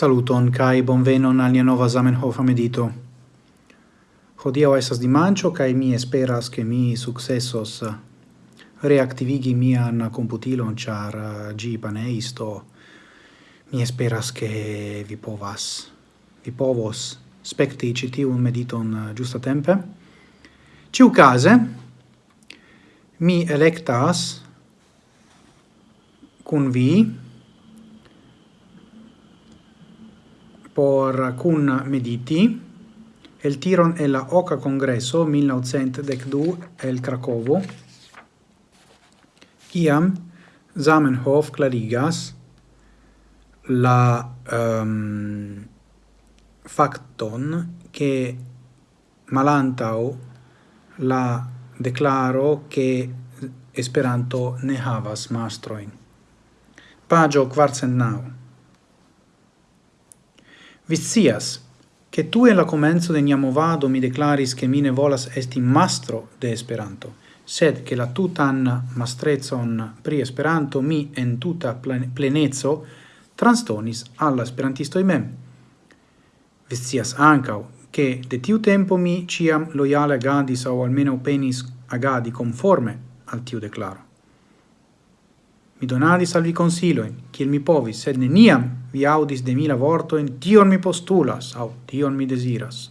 Saluton kai bonvenon al nia nova Zamenhof medito. Hodiaŭ estas dimanĉo kaj mi esperas ke mi sukcesos eh, reaktivigi mian komputilon ĉar eh, ĝi paneisto. Mi esperas ke vi povas vi povos spekti ĉi tiun mediton eh, ciu Ĉiukaze mi elektas kun vi por Kun Mediti, el tiron e la Oca Congresso 1912 el Cracovo, kiam Zamenhof clarigas la um, facton che malantau la declaro che Esperanto ne havas mastroin. Pagio quarcennau. Vi che tu en la comenzo de nia movado mi declaris che mine volas esti mastro de Esperanto, sed che la tutan mastrezon pri Esperanto mi en tuta plenezzo transtonis alla esperantistoi mem. Vizias ancau, che de tiu tempo mi ciam loiale agadis au almeno penis agadi conforme al tiu declaro. Mi donadis al vi consiloin, kiel mi povis, sed neniam vi audis de mila vortoin, tion mi postulas, au tion mi desiras.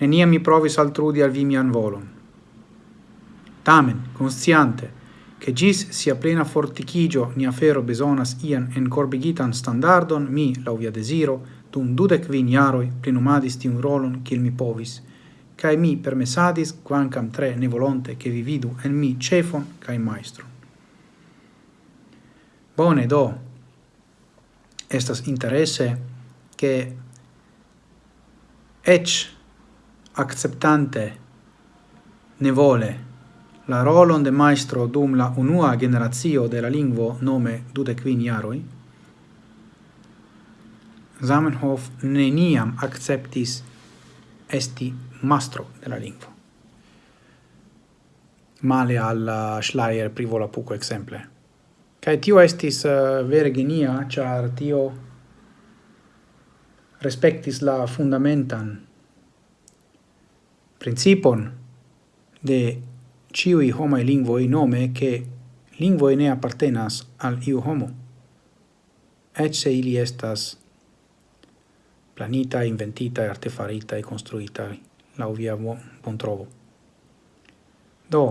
Neniam mi provis altrudi al vi mian volon. Tamen, consciante, che gis sia plena fortichigio nia fero besonas ian encorbigitan standardon, mi, lau via desiro, dum dudec vin iaroi plenumadis tiun rolon kiel mi povis, cae mi permesadis, quancam tre ne volonte, che vi vidu en mi cefon cae maestron. Bone do estas interesse che ec acceptante nevole la rolon de maestro dum la unua generazio de la lingvo nome dude quin iaroi, Zamenhof neniam acceptis esti mastro de la lingvo. Male al uh, Schleier privola puco exemple. Kai tio estis uh, vere genia, char tio respectis la fundamentan principon de ciui homae lingvoi nome che lingvoi ne appartenas al iu homo, et se ili estas planita, inventita, artefarita e construita la via bon trovo. Do,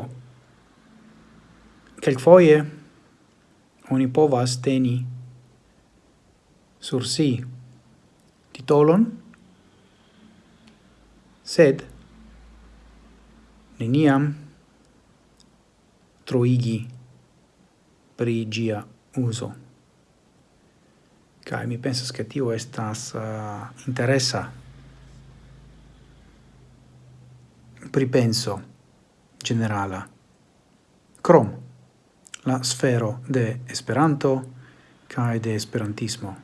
quelquefoie, oni povas teni sur si titolon, sed neniam troigi pri gia uso. Kai mi pensas che tio estas eh, uh, interessa pripenso generala. Crom la sfero de Esperanto kaj de Esperantismo.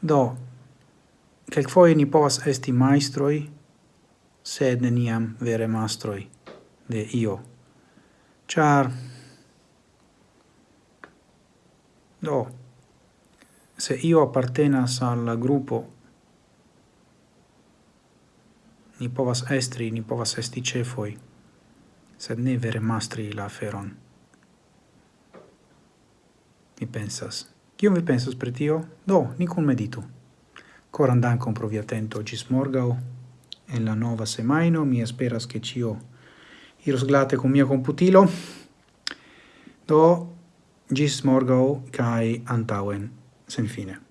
Do, kelkfoje ni povas esti majstroj, sed neniam vere mastroj de io. Ĉar do se io appartenas al gruppo ni povas estri, ni povas esti cefoi, sed ne vere mastri la feron mi pensas. Kion vi pensas pri tio? Do, ni kun meditu. Coran dankon pro via atento gis morgau. En la nova semaino mi esperas che cio iros glate con mia computilo. Do, gis morgau kai antauen sen fine.